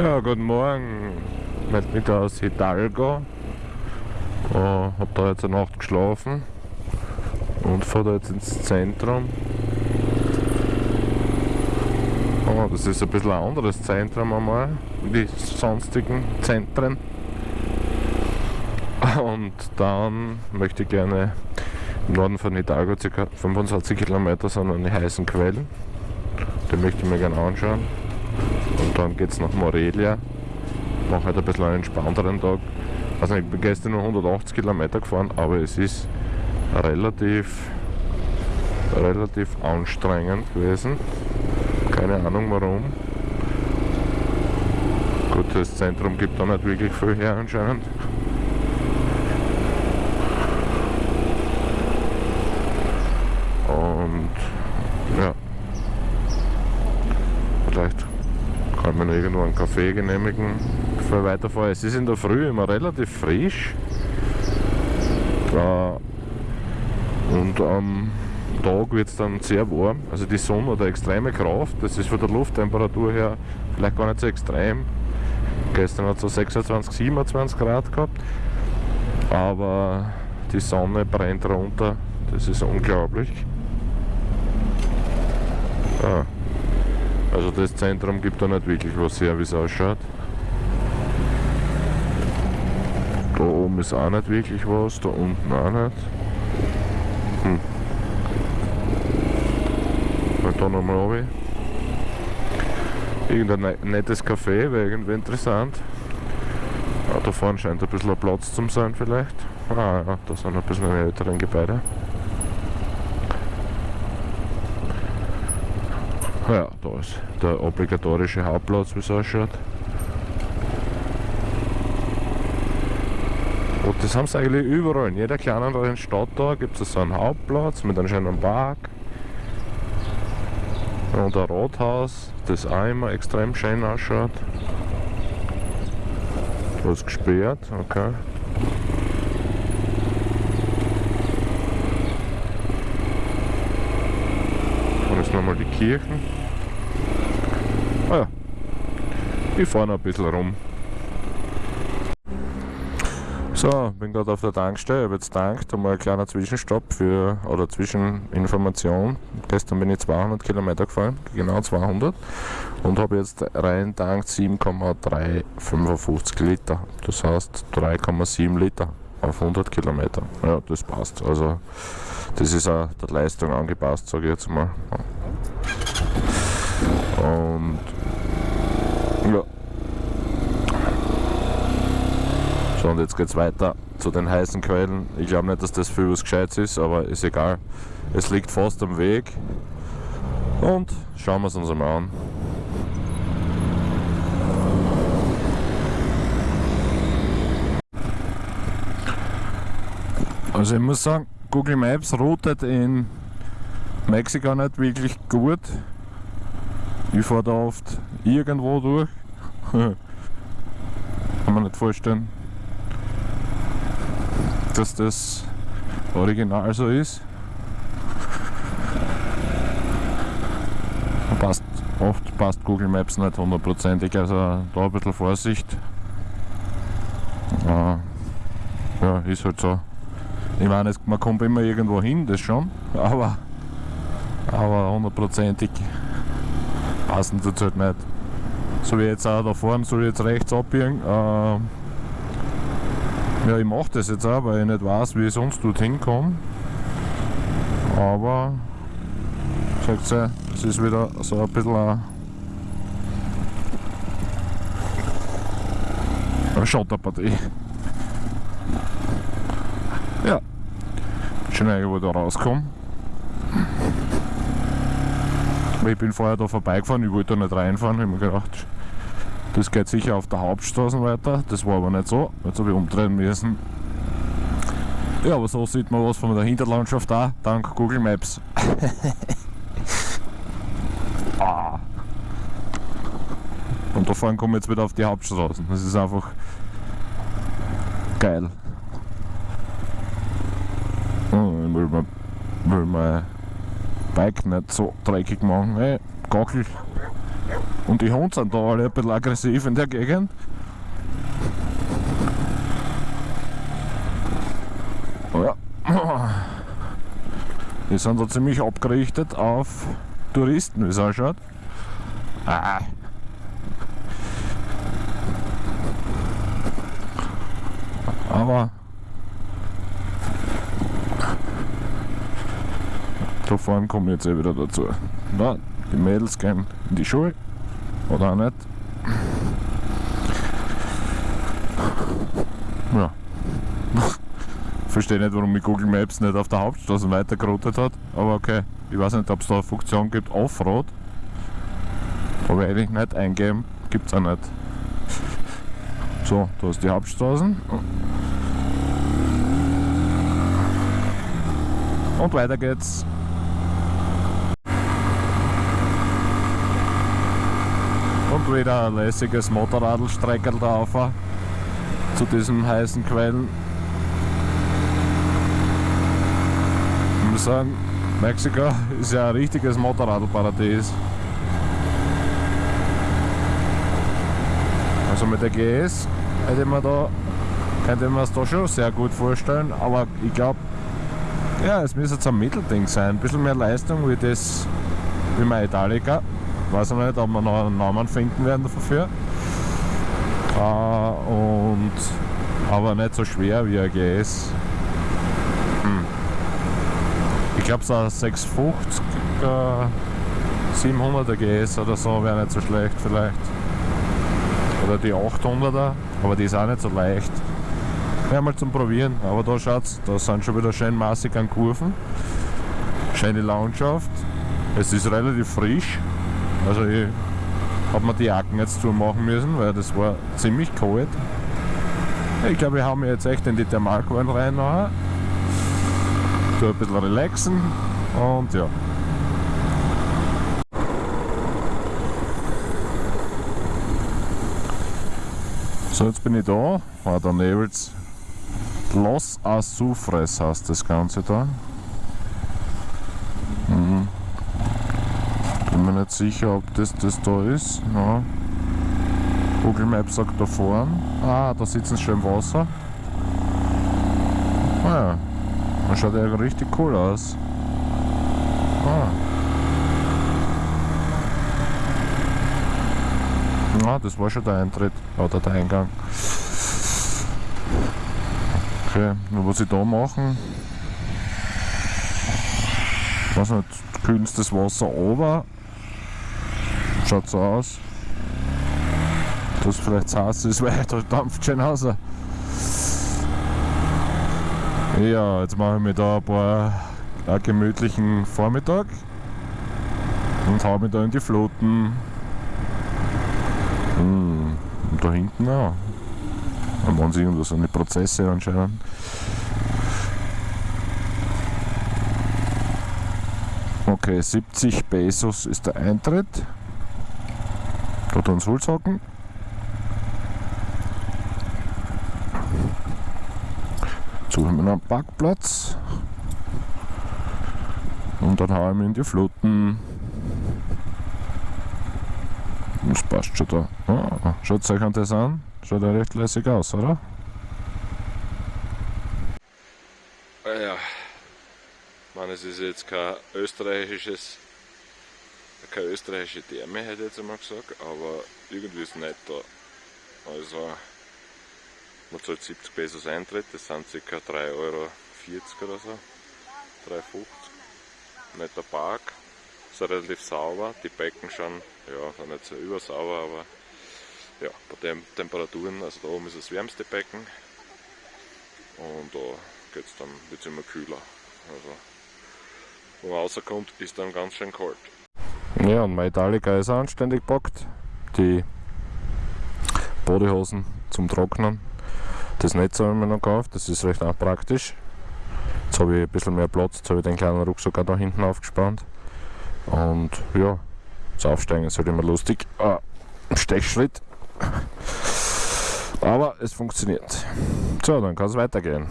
Ja, guten Morgen. Ich mich da aus Hidalgo. Äh, hab da jetzt eine Nacht geschlafen und fahre da jetzt ins Zentrum. Oh, das ist ein bisschen ein anderes Zentrum einmal, die sonstigen Zentren. Und dann möchte ich gerne im Norden von Hidalgo, ca. 25 Kilometer, sind an die heißen Quellen. Den möchte ich mir gerne anschauen. Dann geht es nach Morelia. Ich mache halt ein bisschen einen entspannteren Tag. Also ich bin gestern nur 180 Kilometer gefahren, aber es ist relativ, relativ anstrengend gewesen. Keine Ahnung warum. Gut, das Zentrum gibt da nicht wirklich viel her anscheinend. Und ja, vielleicht kann man irgendwo einen Kaffee genehmigen, bevor ich weiterfahre. Es ist in der Früh immer relativ frisch. Und am Tag wird es dann sehr warm. Also die Sonne hat eine extreme Kraft. Das ist von der Lufttemperatur her vielleicht gar nicht so extrem. Gestern hat es so 26, 27 Grad gehabt. Aber die Sonne brennt runter. Das ist unglaublich. Ah. Also das Zentrum gibt da nicht wirklich was her, wie es ausschaut. Da oben ist auch nicht wirklich was, da unten auch nicht. Hm. Mal da nochmal runter. Irgendein ne-, nettes Café wäre irgendwie interessant. Ah, da vorne scheint ein bisschen ein Platz zu sein vielleicht. Ah ja, da sind ein bisschen älteren Gebäude. Ja, da ist der obligatorische Hauptplatz, wie es ausschaut. Und das haben sie eigentlich überall. In jeder kleineren Stadt da gibt es so einen Hauptplatz mit einem schönen Park. Und ein Rathaus, das auch immer extrem schön ausschaut. Da ist gesperrt, okay. Nochmal die Kirchen. Ah ja, ich fahre noch ein bisschen rum. So, bin gerade auf der Tankstelle, habe jetzt tankt, einmal ein kleiner Zwischenstopp für, oder Zwischeninformation. Gestern bin ich 200 Kilometer gefahren, genau 200 und habe jetzt rein tankt 7,355 Liter. Das heißt 3,7 Liter auf 100 Kilometer. Ja, das passt. Also das ist auch der Leistung angepasst, sage ich jetzt mal. Und ja. So, und jetzt geht es weiter zu den heißen Quellen. Ich glaube nicht, dass das für was Gescheites ist, aber ist egal. Es liegt fast am Weg. Und schauen wir es uns einmal an. Also ich muss sagen, Google Maps routet in Mexiko nicht wirklich gut. Ich fahre da oft irgendwo durch. Kann man nicht vorstellen, dass das original so ist. Passt, oft passt Google Maps nicht hundertprozentig, also da ein bisschen Vorsicht. Äh, ja, ist halt so. Ich meine, man kommt immer irgendwo hin, das schon, aber, aber hundertprozentig passen tut halt nicht. So wie jetzt auch da vorne, soll ich jetzt rechts abbiegen. Äh, ja, ich mache das jetzt auch, weil ich nicht weiß, wie ich sonst dorthin komme. Aber, sagt ihr, es ist wieder so ein bisschen eine Schotterpartie. Ja, schon irgendwo da rauskommen. Ich bin vorher da vorbeigefahren, ich wollte da nicht reinfahren, ich habe mir gedacht, das geht sicher auf der Hauptstraße weiter. Das war aber nicht so, jetzt habe ich umdrehen müssen. Ja, aber so sieht man was von der Hinterlandschaft da, dank Google Maps. ah. Und da vorne komme ich jetzt wieder auf die Hauptstraßen. Das ist einfach geil. Oh, ich will mein, will mein Bike nicht so dreckig machen. Hey, Gockel. Und die Hunde sind da alle ein bisschen aggressiv in der Gegend. Ja. Die sind da ziemlich abgerichtet auf Touristen, wie es ausschaut. Ah. Aber da vorne komme ich jetzt eh wieder dazu. Na, die Mädels gehen in die Schule oder auch nicht. Ja. Verstehe nicht, warum mich Google Maps nicht auf der Hauptstraße weitergeroutet hat, aber okay. Ich weiß nicht, ob es da eine Funktion gibt, Offroad. Aber eigentlich nicht eingeben, gibt es auch nicht. So, da ist die Hauptstraßen. Und weiter geht's. Und wieder ein lässiges Motorradstreckerl da rauf zu diesen heißen Quellen. Ich muss sagen, Mexiko ist ja ein richtiges Motorradparadies. Also mit der GS hätte man da, könnte man es da schon sehr gut vorstellen, aber ich glaube, ja, es müsste jetzt ein Mittelding sein. Ein bisschen mehr Leistung wie das, wie mein Italica. Weiß ich nicht, ob wir noch einen Namen finden werden dafür. Äh, und, aber nicht so schwer wie ein GS. Hm. Ich glaube, so ein 650 äh, 700er GS oder so wäre nicht so schlecht vielleicht. Oder die 800er, aber die ist auch nicht so leicht. Ja, mal zum Probieren. Aber da schaut's, da sind schon wieder schön massig an Kurven. Schöne Landschaft. Es ist relativ frisch. Also ich habe mir die Jacken jetzt zumachen müssen, weil das war ziemlich kalt. Ich glaube, wir haben jetzt echt in die Thermalquellen rein nachher. Tu ein bisschen relaxen und ja. So, jetzt bin ich da. Ah, der nebelt's Los Azufres heißt das Ganze da. Mhm. Bin mir nicht sicher, ob das das da ist. Ja. Google Maps sagt da vorne. Ah, da sitzen sie schon im Wasser. Ah ja. Das schaut ja richtig cool aus. Ah. Ah, das war schon der Eintritt oder der Eingang. Okay, was ich da machen, weiß nicht, kühlen das Wasser runter, schaut so aus, dass es vielleicht heiß ist, weil da dampft schon raus. Ja, jetzt mache ich mir da ein paar einen gemütlichen Vormittag und hau mich da in die Floten. Hm, da hinten auch. Da machen sie irgendwas eine Prozesse anscheinend. Okay, 70 Pesos ist der Eintritt. Dort uns Holz hocken. Suchen wir einen Parkplatz. Und dann hauen wir in die Fluten. Das passt schon da. Ah, schaut euch das an. Schaut ja recht lässig aus, oder? Ah ja, ich meine, es ist jetzt kein österreichisches, keine österreichische Therme, hätte ich jetzt einmal gesagt, aber irgendwie ist es nicht da. Also, man zahlt 70 Pesos Eintritt, das sind ca. 3,40 Euro oder so, 3,50 Netter Park, ist relativ sauber, die Becken schon, ja, sind nicht so übersauber, aber ja, bei den Temperaturen, also da oben ist das wärmste Becken und da geht's dann, wird es immer kühler. Also, wo man rauskommt, ist dann ganz schön kalt. Ja, und mein ist anständig gepackt. Die Bodyhosen zum Trocknen. Das Netz habe ich mir noch gekauft, das ist recht auch praktisch. Jetzt habe ich ein bisschen mehr Platz, jetzt habe ich den kleinen Rucksack auch da hinten aufgespannt. Und ja, das Aufsteigen ist halt immer lustig. Ah, Stechschritt. Aber es funktioniert. So, dann kann es weitergehen.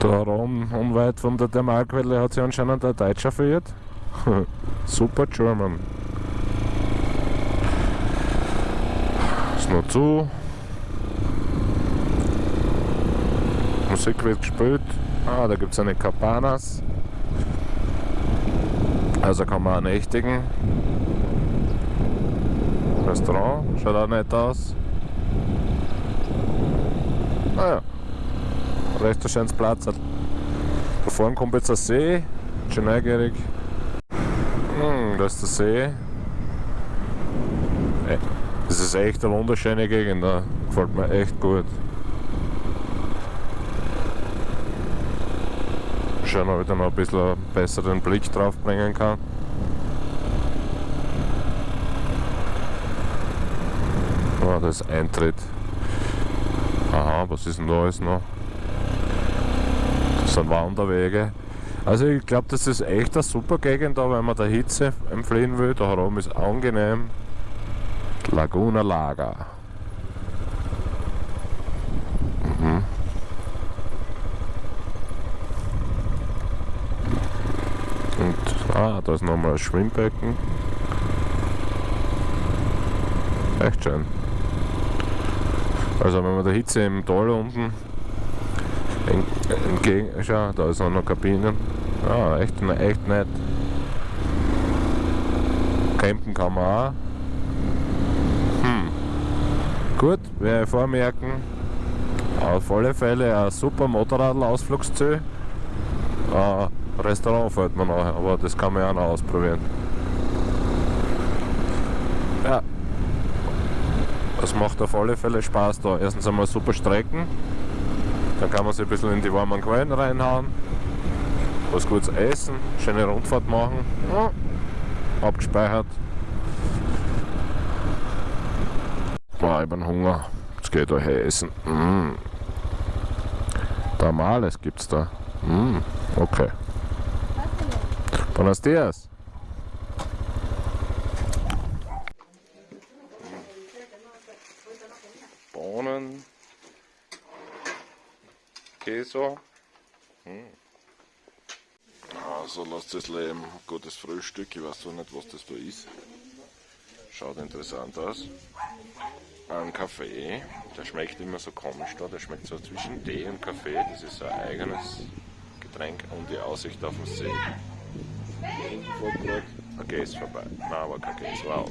Da rum, unweit von der Thermalquelle hat sich anscheinend ein Deutscher verirrt. Super German. Ist noch zu. Musik wird gespielt. Ah, da gibt es eine Cabanas. Also kann man nächtigen. Restaurant, schaut auch nett aus. Naja, ah recht ein schönes Platz. Da vorne kommt jetzt ein See, schon neugierig. Hm, da ist der See. Das ist echt eine wunderschöne Gegend, da gefällt mir echt gut. Schauen, ob ich da noch ein bisschen einen besseren Blick drauf bringen kann. Oh, das ist Eintritt. Aha, was ist denn da alles noch? Sind Wanderwege. Also ich glaube, das ist echt eine super Gegend da, wenn man der Hitze entfliehen will. Da herum ist angenehm. Laguna Lager. Mhm. Und ah, da ist nochmal ein Schwimmbecken. Echt schön. Also wenn man der Hitze im Tal unten entgegen, schau, da ist noch Kabinen. Ah, echt, echt nett. Campen kann man auch. Hm. Gut, werde ich vormerken. Auf alle Fälle ein super Motorradl-Ausflugsziel. Äh, Restaurant fällt mir nachher, aber das kann man ja auch noch ausprobieren. Ja, das macht auf alle Fälle Spaß da. Erstens einmal super Strecken. Dann kann man sich ein bisschen in die warmen Quellen reinhauen. Was Gutes essen, schöne Rundfahrt machen. Ja. Abgespeichert. Boah, ich bin Hunger. Jetzt geht euch essen. Mm. Tamales gibt's da. Mm. Okay. Buenos dias. Käse. Hm. Also lasst das Leben, gutes Frühstück, ich weiß so nicht was das da ist. Schaut interessant aus. Ein Kaffee, der schmeckt immer so komisch da, der schmeckt so zwischen Tee und Kaffee, das ist ein eigenes Getränk und die Aussicht auf den See. Okay, ist vorbei. Nein, aber kein Käse, wow.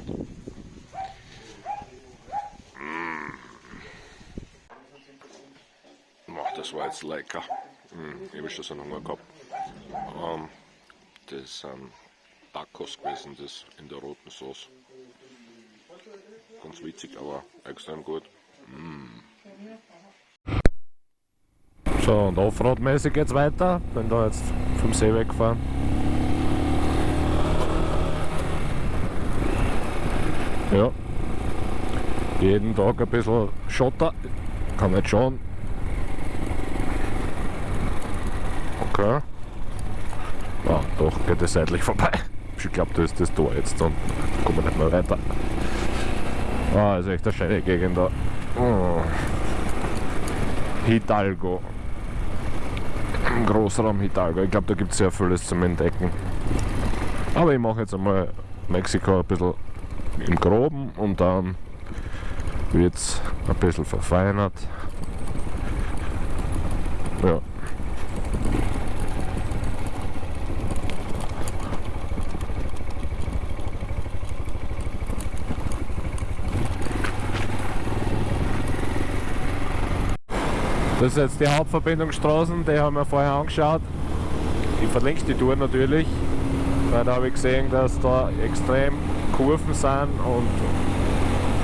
Das war jetzt lecker. Hm, ich habe schon so einen Hunger gehabt. Ähm, das sind Tacos gewesen, das in der roten Sauce. Ganz witzig, aber extrem gut. Mm. So, und Offroad-mäßig geht's weiter. Bin da jetzt vom See weggefahren. Ja. Jeden Tag ein bisschen Schotter. Kann nicht schauen. Okay. Ah, doch, geht es seitlich vorbei. Ich glaube, da ist das Tor jetzt und kommen wir nicht mehr weiter. Ah, ist echt eine schöne Gegend da. Oh. Hidalgo. Großraum Hidalgo. Ich glaube, da gibt es sehr vieles zum Entdecken. Aber ich mache jetzt einmal Mexiko ein bisschen im Groben und dann wird es ein bisschen verfeinert. Ja. Das ist jetzt die Hauptverbindungsstraßen, die haben wir vorher angeschaut. Ich verlinke die Tour natürlich, weil da habe ich gesehen, dass da extrem Kurven sind und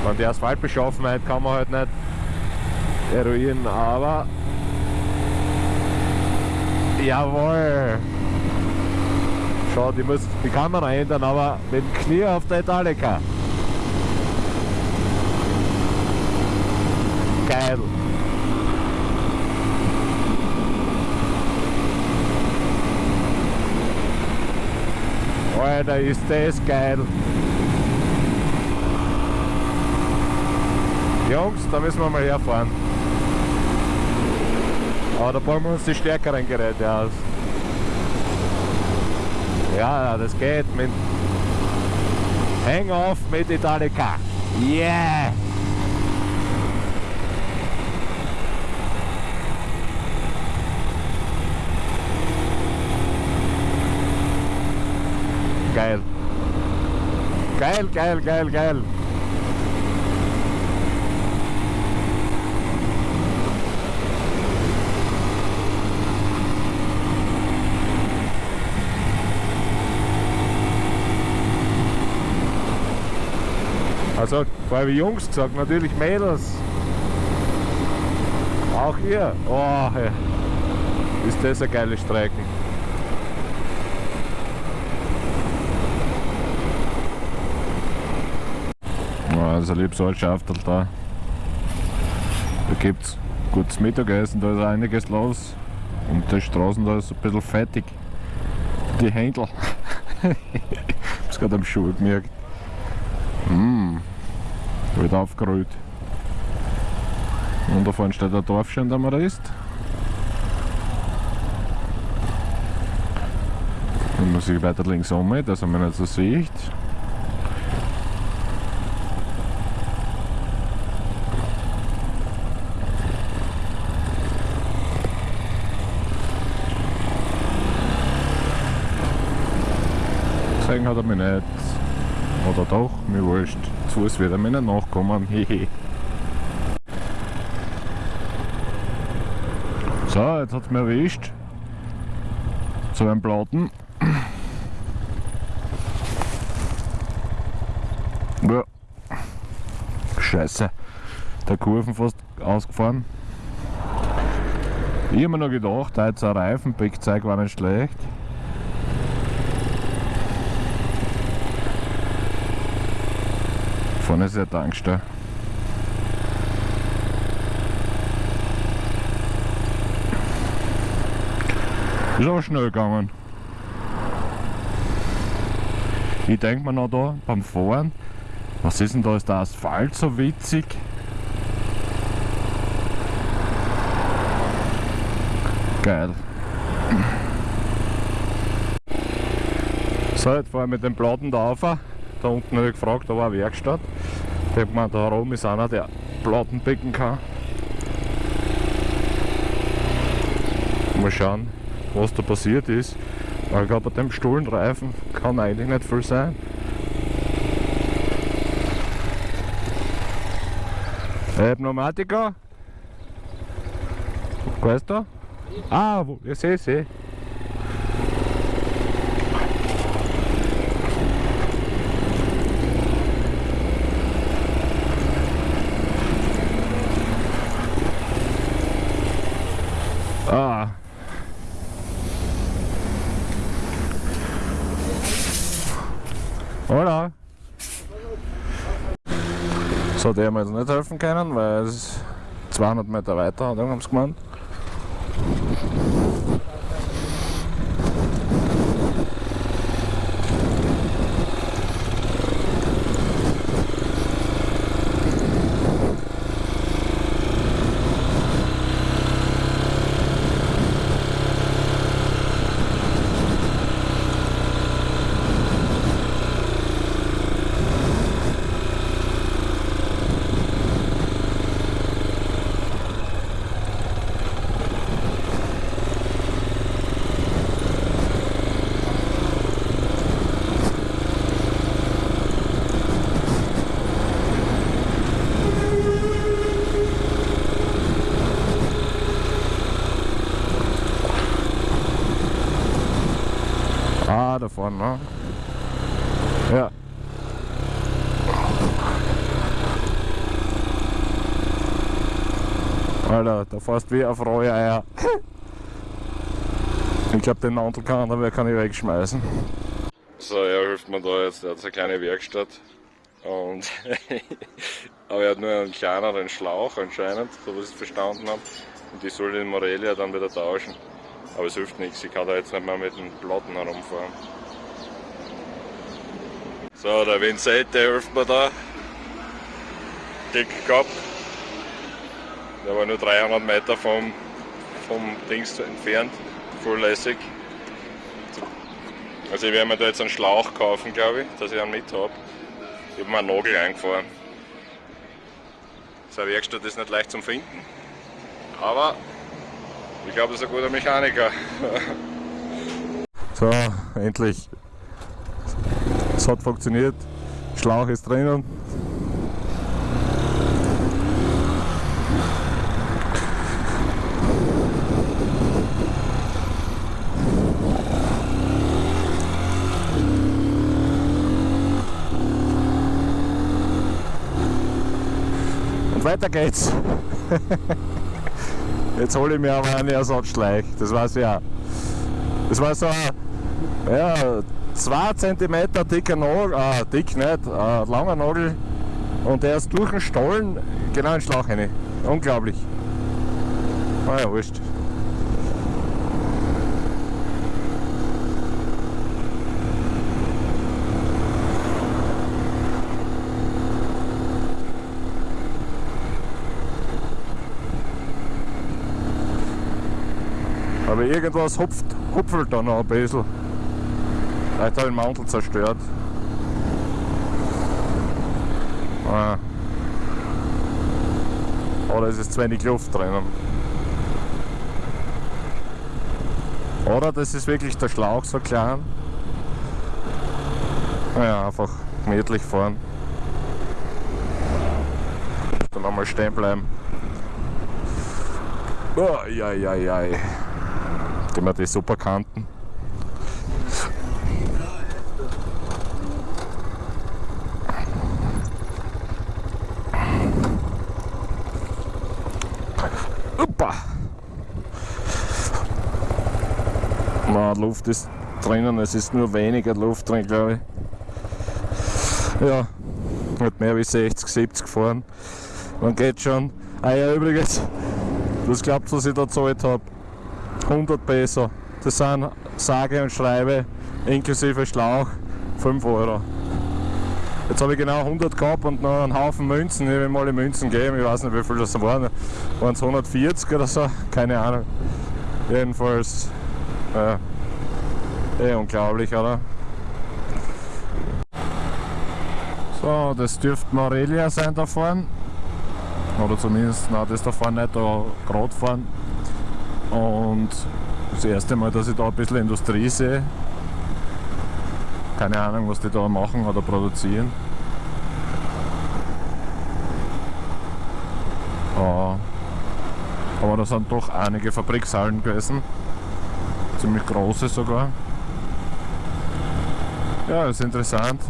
man die Asphaltbeschaffenheit kann man halt nicht eruieren, aber jawohl! Schau, ich muss die Kamera ändern, aber mit dem Knie auf der Italika. Geil! Alter, ist das geil. Jungs, da müssen wir mal herfahren. Aber da bauen wir uns die stärkeren Geräte aus. Ja, das geht mit. Hang off mit Italika. Yeah! Geil. Geil, geil, geil, geil. Also, vorher wie Jungs gesagt, natürlich Mädels. Auch ihr. Oh, ist das eine geile Strecke. Also liebes Altschaftel da. Da gibt es gutes Mittagessen, da ist einiges los. Und die Straßen da ist ein bisschen fettig. Die Händel. ich hab's gerade am Schuh gemerkt. Mmh. Wird aufgerollt. Und da vorne steht der Dorfschein, der man ist. Dann muss ich weiter links um, dass man nicht so sieht. Gesehen hat er mich nicht. Oder doch, mir wurscht. Zu Fuß wird er mir nicht nachkommen. So, jetzt hat es mir erwischt. So ein Platten. Ja. Scheiße. Der Kurven fast ausgefahren. Ich habe mir noch gedacht, da jetzt ein Reifenbeckzeug war nicht schlecht. Vorne ist der Tankstelle. Ist auch schnell gegangen. Ich denke mir noch da beim Fahren, was ist denn da, ist der Asphalt so witzig? Geil. So, jetzt fahren wir mit dem Platten da rauf. Da unten ich gefragt, da war eine Werkstatt. Ich habe gemeint, da oben ist einer, der Plattenbecken kann. Mal schauen, was da passiert ist. Weil ich glaube, bei dem Stullenreifen kann eigentlich nicht viel sein. Äh, Pneumatiker? Weißt du? Ah, wo, ich sehe, sehe. Oder? So, der haben wir jetzt nicht helfen können, weil es 200 Meter weiter hat, haben sie gemeint. davon, ne? Ja. Alter, da fährst wie auf rohe Eier. Ich glaube, den Mantel kann, ich wegschmeißen. So, er hilft mir da jetzt, er hat eine kleine Werkstatt. Und aber er hat nur einen kleineren Schlauch anscheinend, so was ich verstanden habe. Und die soll den Morelia dann wieder tauschen. Aber es hilft nichts, ich kann da jetzt nicht mehr mit den Platten herumfahren. So, der Vincent, hilft mir da. Dick gehabt. Der war nur 300 Meter vom, vom Dings entfernt, volllässig. Also ich werde mir da jetzt einen Schlauch kaufen, glaube ich, dass ich einen mit habe. Ich habe mir einen Nagel eingefahren. So eine Werkstatt ist nicht leicht zum Finden. Aber ich glaube, das ist ein guter Mechaniker. So, endlich. Es hat funktioniert. Schlauch ist drinnen. Weiter geht's. Jetzt hole ich mir aber einen Ersatzschleich, das ich auch. Das war so ein ja, 2 cm dicker Nagel, äh, dick nicht, äh, langer Nagel und der ist durch den Stollen genau in den Schlauch rein. Unglaublich. Ah ja, wurscht. Aber irgendwas hupft, hupfelt da noch ein bisschen. Vielleicht habe ich den Mantel zerstört. Ah. Oder es ist zu wenig Luft drinnen. Oder das ist wirklich der Schlauch so klein. Naja, einfach gemütlich fahren. Dann einmal stehen bleiben. Oh, ja, ja, ja. Gehen wir die super Kanten. Uppa. Na, Luft ist drinnen, es ist nur weniger Luft drin, glaube ich. Ja, nicht mehr wie 60, 70 fahren. Man geht schon. Ah ja, übrigens, das glaubt, was ich da gezahlt habe. 100 Peso. Das sind sage und schreibe inklusive Schlauch 5 Euro. Jetzt habe ich genau 100 gehabt und noch einen Haufen Münzen. Ich will mal die Münzen geben, ich weiß nicht wie viel das waren. Waren es 140 oder so? Keine Ahnung. Jedenfalls, äh, eh unglaublich, oder? So, das dürfte Morelia sein da vorne. Oder zumindest, nein, das da vorne nicht, da gerade fahren. Und das erste Mal, dass ich da ein bisschen Industrie sehe. Keine Ahnung, was die da machen oder produzieren. Aber da sind doch einige Fabrikshallen gewesen. Ziemlich große sogar. Ja, ist interessant.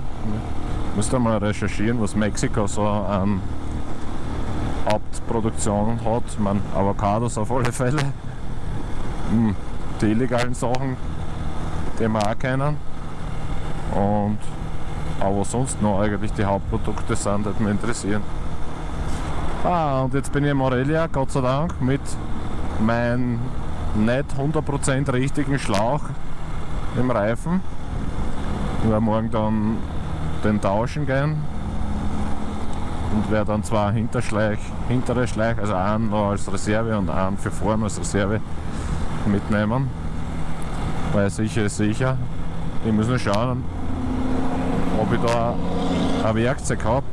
Müsste mal recherchieren, was Mexiko so an Hauptproduktion hat. Meine, Avocados auf alle Fälle. Hm, die illegalen Sachen, die wir auch kennen. Und aber sonst noch eigentlich die Hauptprodukte sind, die mich interessieren. Ah, und jetzt bin ich in Morelia, Gott sei Dank, mit meinem nicht 100% richtigen Schlauch im Reifen. Ich werde morgen dann den tauschen gehen und werde dann zwei Hinterschleich, hintere Schleich, also einen noch als Reserve und einen für vorne als Reserve mitnehmen. Weil sicher ist sicher. Ich muss nur schauen, ob ich da ein Werkzeug habe.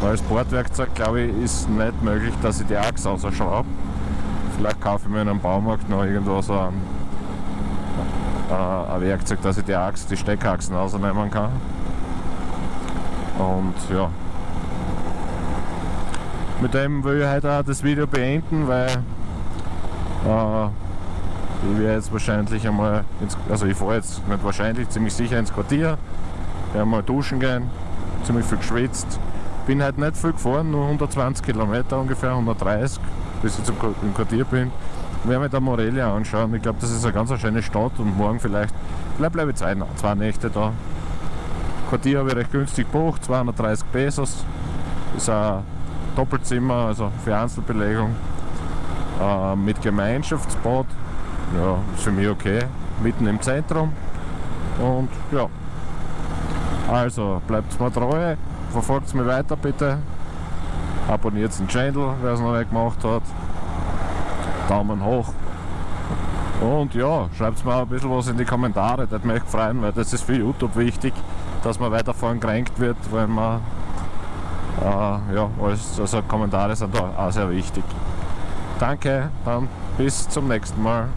Weil das Bordwerkzeug, glaube ich, ist nicht möglich, dass ich die Achse rausschraube. Vielleicht kaufe ich mir in einem Baumarkt noch irgendwo so ein, äh, ein Werkzeug, dass ich die Achse, die Steckachsen rausnehmen kann. Und ja. Mit dem will ich heute auch das Video beenden, weil äh, ich werde jetzt wahrscheinlich einmal, ins, also ich fahre jetzt nicht wahrscheinlich, ziemlich sicher ins Quartier, werde mal duschen gehen, ziemlich viel geschwitzt. Bin halt nicht viel gefahren, nur 120 Kilometer ungefähr, 130, bis ich zum, im Quartier bin. Ich werde mir da Morelia anschauen. Ich glaube, das ist eine ganz schöne Stadt und morgen vielleicht, vielleicht bleibe ich zwei, zwei Nächte da. Quartier habe ich recht günstig gebucht, 230 Pesos. Ist ein Doppelzimmer, also für Einzelbelegung. Äh, mit Gemeinschaftsbad ja, ist für mich okay. Mitten im Zentrum. Und ja. Also bleibt mir treu, verfolgt mich weiter bitte. Abonniert den Channel, wer es noch nicht gemacht hat. Daumen hoch. Und ja, schreibt mir ein bisschen was in die Kommentare, das mich freuen, weil das ist für YouTube wichtig, dass man weiter voran gerankt wird, wenn man äh, ja, alles, also Kommentare sind da auch sehr wichtig. Danke, dann bis zum nächsten Mal.